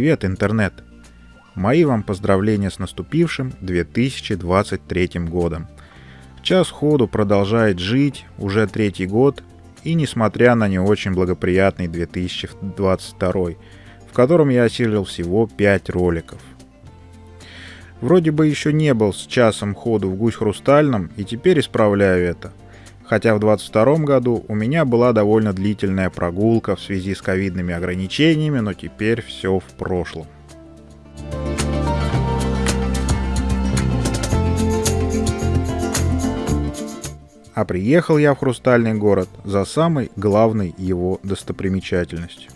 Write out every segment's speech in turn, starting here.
Привет, интернет! Мои вам поздравления с наступившим 2023 годом. Час ходу продолжает жить уже третий год, и несмотря на не очень благоприятный 2022, в котором я осилил всего 5 роликов. Вроде бы еще не был с часом ходу в гусь хрустальном, и теперь исправляю это. Хотя в 22 году у меня была довольно длительная прогулка в связи с ковидными ограничениями, но теперь все в прошлом. А приехал я в Хрустальный город за самой главной его достопримечательностью.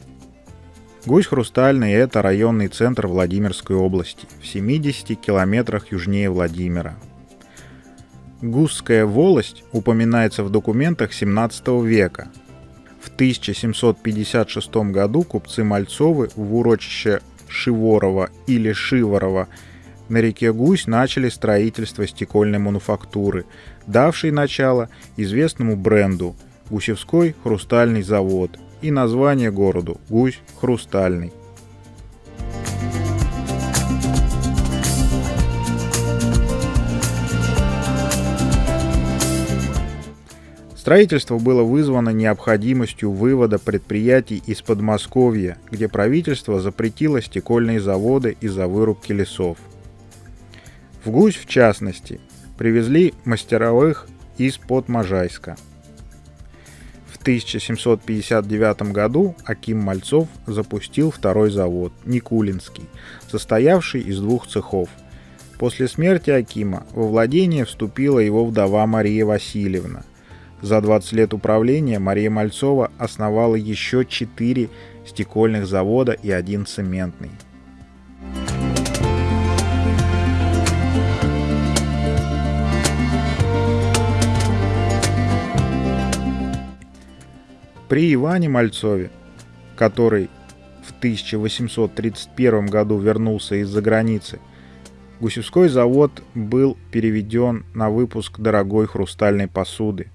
Гусь Хрустальный – это районный центр Владимирской области, в 70 километрах южнее Владимира. Гусская волость упоминается в документах 17 века. В 1756 году купцы Мальцовы в урочище Шиворова или Шиворова на реке Гусь начали строительство стекольной мануфактуры, давшей начало известному бренду Гусевской хрустальный завод и название городу Гусь Хрустальный. Строительство было вызвано необходимостью вывода предприятий из Подмосковья, где правительство запретило стекольные заводы из-за вырубки лесов. В Гусь, в частности, привезли мастеровых из-под Можайска. В 1759 году Аким Мальцов запустил второй завод, Никулинский, состоявший из двух цехов. После смерти Акима во владение вступила его вдова Мария Васильевна – за 20 лет управления Мария Мальцова основала еще 4 стекольных завода и один цементный. При Иване Мальцове, который в 1831 году вернулся из-за границы, Гусевской завод был переведен на выпуск дорогой хрустальной посуды.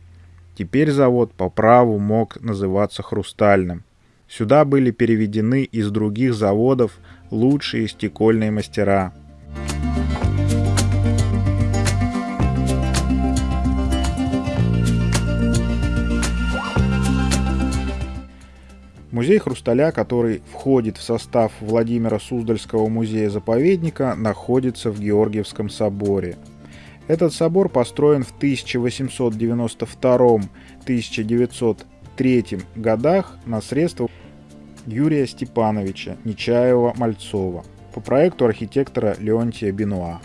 Теперь завод по праву мог называться «Хрустальным». Сюда были переведены из других заводов лучшие стекольные мастера. Музей хрусталя, который входит в состав Владимира Суздальского музея-заповедника, находится в Георгиевском соборе – этот собор построен в 1892-1903 годах на средства Юрия Степановича Нечаева-Мальцова по проекту архитектора Леонтия Бенуа.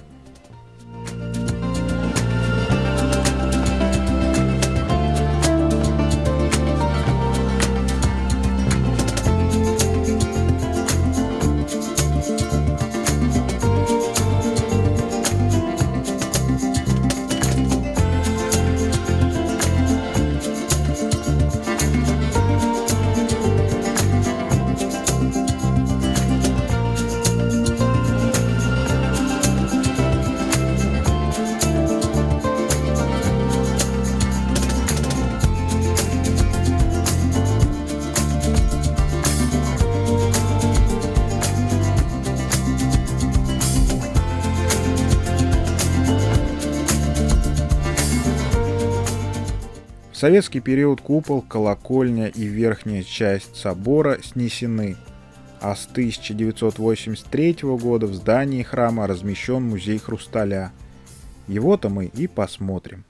Советский период купол, колокольня и верхняя часть собора снесены, а с 1983 года в здании храма размещен музей хрусталя. Его-то мы и посмотрим.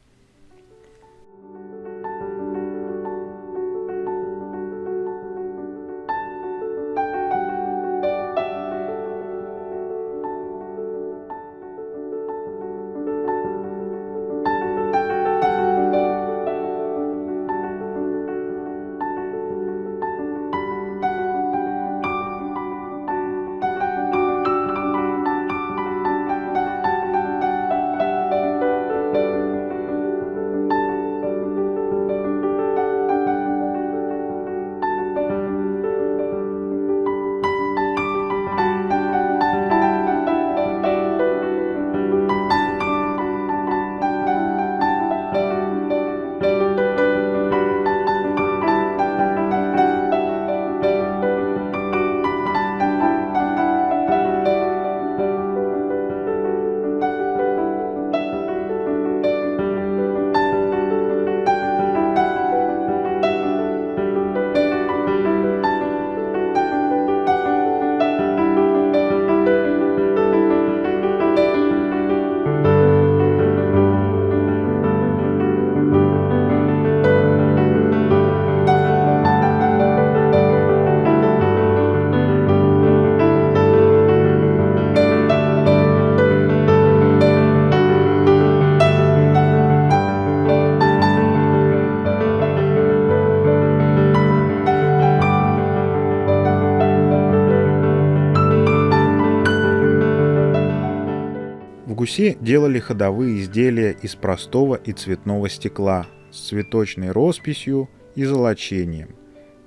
Гусе делали ходовые изделия из простого и цветного стекла с цветочной росписью и золочением.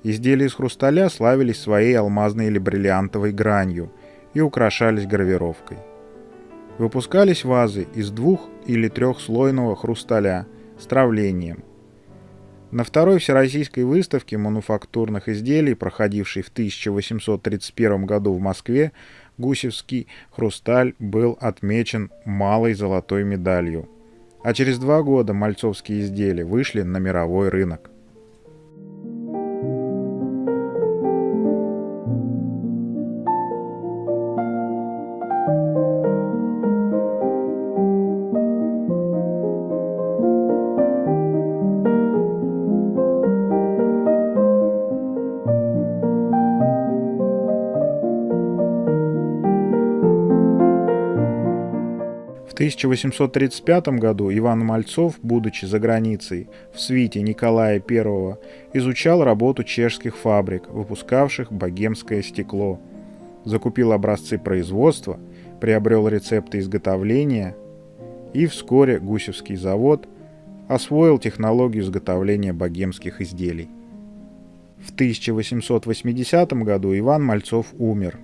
Изделия из хрусталя славились своей алмазной или бриллиантовой гранью и украшались гравировкой. Выпускались вазы из двух- или трехслойного хрусталя с травлением. На второй Всероссийской выставке мануфактурных изделий, проходившей в 1831 году в Москве, гусевский хрусталь был отмечен малой золотой медалью. А через два года мальцовские изделия вышли на мировой рынок. 1835 году Иван Мальцов, будучи за границей, в свите Николая I, изучал работу чешских фабрик, выпускавших богемское стекло. Закупил образцы производства, приобрел рецепты изготовления и вскоре Гусевский завод освоил технологию изготовления богемских изделий. В 1880 году Иван Мальцов умер.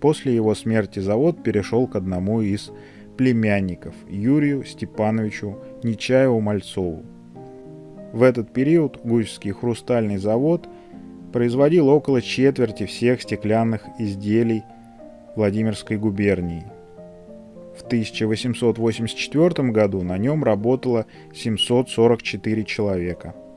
После его смерти завод перешел к одному из племянников Юрию Степановичу Нечаеву-Мальцову. В этот период Гусевский хрустальный завод производил около четверти всех стеклянных изделий Владимирской губернии. В 1884 году на нем работало 744 человека –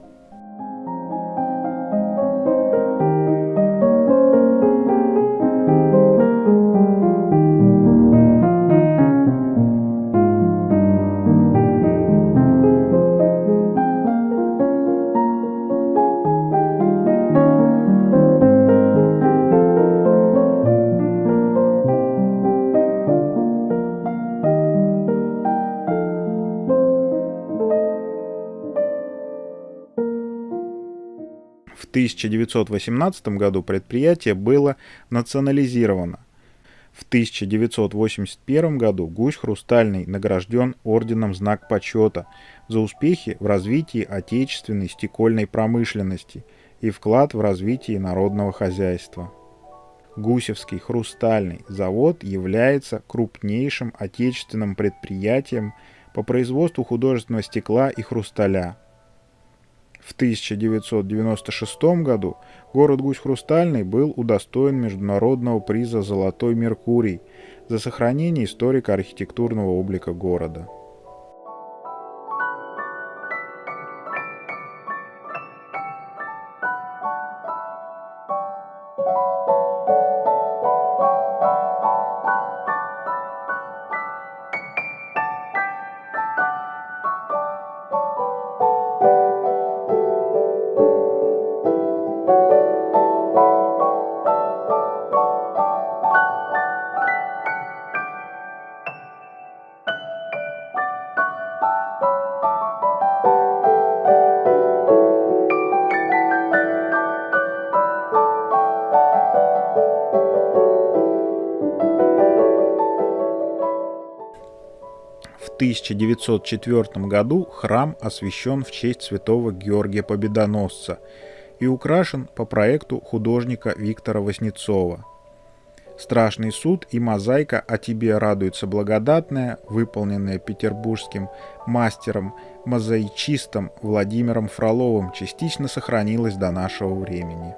1918 году предприятие было национализировано. В 1981 году Гусь Хрустальный награжден орденом «Знак почета» за успехи в развитии отечественной стекольной промышленности и вклад в развитие народного хозяйства. Гусевский хрустальный завод является крупнейшим отечественным предприятием по производству художественного стекла и хрусталя – в 1996 году город Гусь-Хрустальный был удостоен международного приза «Золотой Меркурий» за сохранение историко-архитектурного облика города. 1904 году храм освящен в честь святого Георгия Победоносца и украшен по проекту художника Виктора Васнецова. Страшный суд и мозаика «О тебе радуется благодатная», выполненная петербургским мастером-мозаичистом Владимиром Фроловым, частично сохранилась до нашего времени.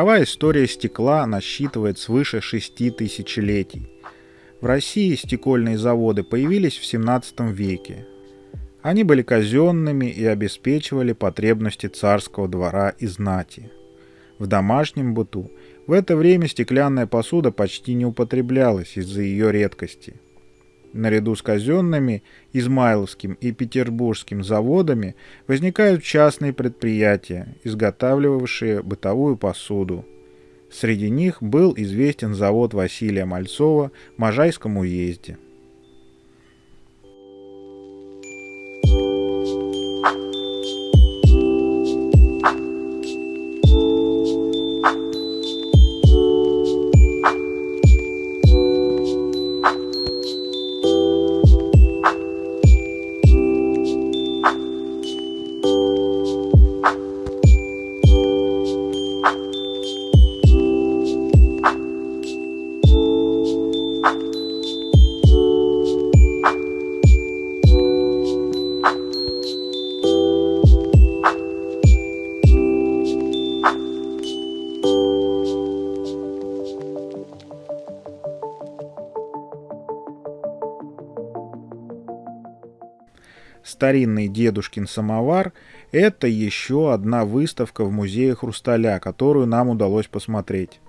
Мировая история стекла насчитывает свыше шести тысячелетий. В России стекольные заводы появились в 17 веке. Они были казенными и обеспечивали потребности царского двора и знати. В домашнем быту в это время стеклянная посуда почти не употреблялась из-за ее редкости – Наряду с казенными, Измайловским и Петербургским заводами возникают частные предприятия, изготавливавшие бытовую посуду. Среди них был известен завод Василия Мальцова в Можайском уезде. Старинный дедушкин самовар – это еще одна выставка в музее хрусталя, которую нам удалось посмотреть.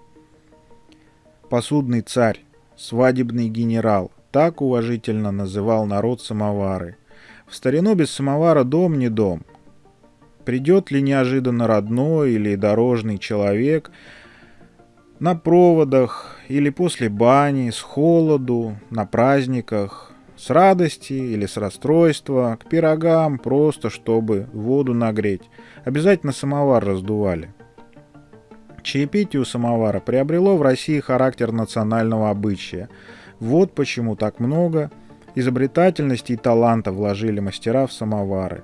Посудный царь, свадебный генерал – так уважительно называл народ самовары. В старину без самовара дом не дом. Придет ли неожиданно родной или дорожный человек на проводах или после бани, с холоду, на праздниках, с радости или с расстройства, к пирогам, просто чтобы воду нагреть. Обязательно самовар раздували. Чаепитие у самовара приобрело в России характер национального обычая. Вот почему так много изобретательности и таланта вложили мастера в самовары.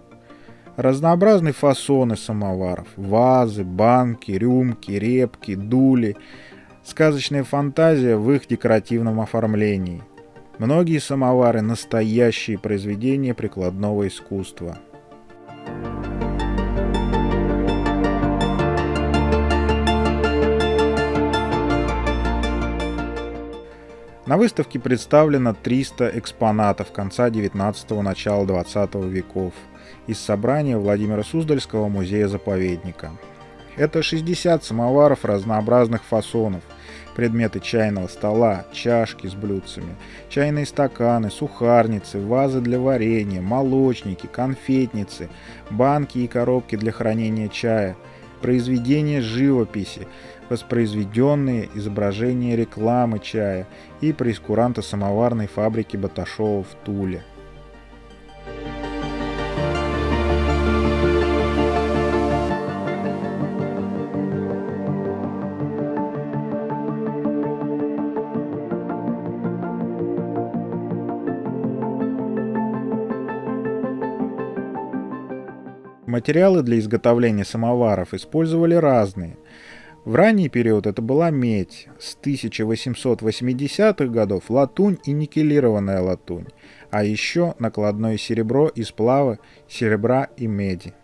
Разнообразные фасоны самоваров – вазы, банки, рюмки, репки, дули – сказочная фантазия в их декоративном оформлении – Многие самовары – настоящие произведения прикладного искусства. На выставке представлено 300 экспонатов конца 19-го, начала 20 веков из собрания Владимира Суздальского музея-заповедника. Это 60 самоваров разнообразных фасонов – предметы чайного стола, чашки с блюдцами, чайные стаканы, сухарницы, вазы для варенья, молочники, конфетницы, банки и коробки для хранения чая, произведения живописи, воспроизведенные изображения рекламы чая и прескуранта самоварной фабрики Баташова в Туле. Материалы для изготовления самоваров использовали разные. В ранний период это была медь, с 1880-х годов латунь и никелированная латунь, а еще накладное серебро из сплава серебра и меди.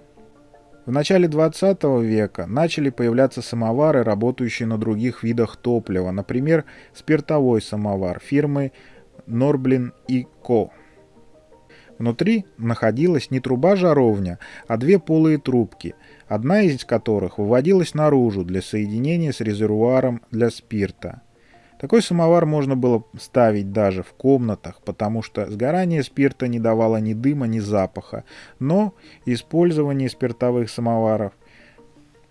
В начале 20 века начали появляться самовары, работающие на других видах топлива, например, спиртовой самовар фирмы и Ко. Внутри находилась не труба-жаровня, а две полые трубки, одна из которых выводилась наружу для соединения с резервуаром для спирта. Такой самовар можно было ставить даже в комнатах, потому что сгорание спирта не давало ни дыма, ни запаха, но использование спиртовых самоваров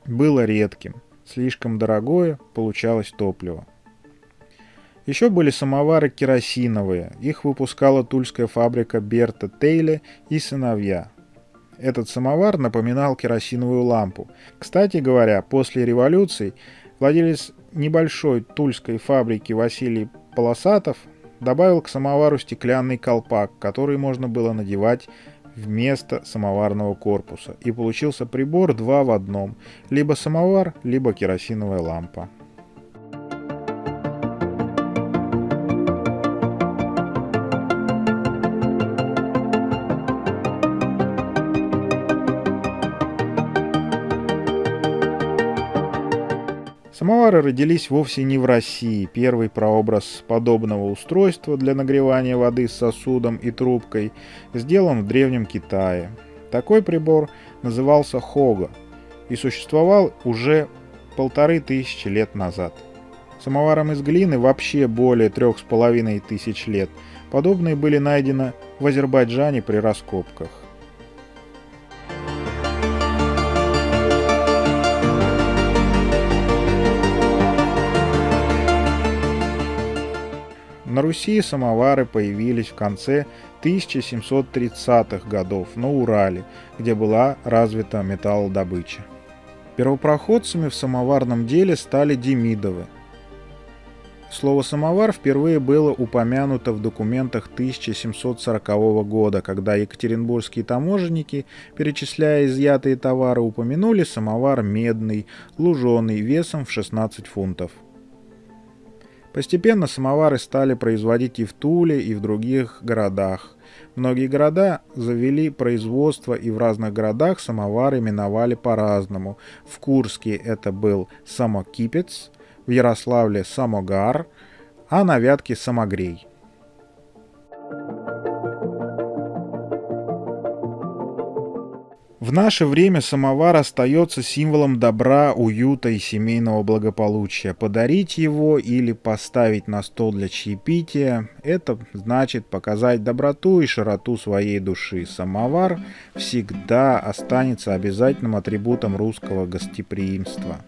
было редким. Слишком дорогое получалось топливо. Еще были самовары керосиновые. Их выпускала тульская фабрика Берта Тейле и сыновья. Этот самовар напоминал керосиновую лампу. Кстати говоря, после революции владелец небольшой тульской фабрики Василий Полосатов добавил к самовару стеклянный колпак, который можно было надевать вместо самоварного корпуса. И получился прибор два в одном. Либо самовар, либо керосиновая лампа. Самовары родились вовсе не в России. Первый прообраз подобного устройства для нагревания воды с сосудом и трубкой сделан в Древнем Китае. Такой прибор назывался хога и существовал уже полторы тысячи лет назад. Самоварам из глины вообще более трех с половиной тысяч лет. Подобные были найдены в Азербайджане при раскопках. На Руси самовары появились в конце 1730-х годов на Урале, где была развита металлодобыча. Первопроходцами в самоварном деле стали Демидовы. Слово «самовар» впервые было упомянуто в документах 1740 года, когда екатеринбургские таможенники, перечисляя изъятые товары, упомянули самовар медный, луженый, весом в 16 фунтов. Постепенно самовары стали производить и в Туле, и в других городах. Многие города завели производство, и в разных городах самовары именовали по-разному. В Курске это был самокипец, в Ярославле самогар, а на Вятке самогрей. В наше время самовар остается символом добра, уюта и семейного благополучия. Подарить его или поставить на стол для чаепития – это значит показать доброту и широту своей души. Самовар всегда останется обязательным атрибутом русского гостеприимства.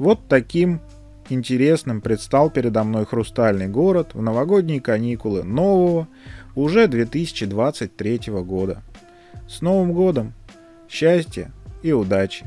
Вот таким интересным предстал передо мной хрустальный город в новогодние каникулы нового, уже 2023 года. С Новым годом! Счастья и удачи!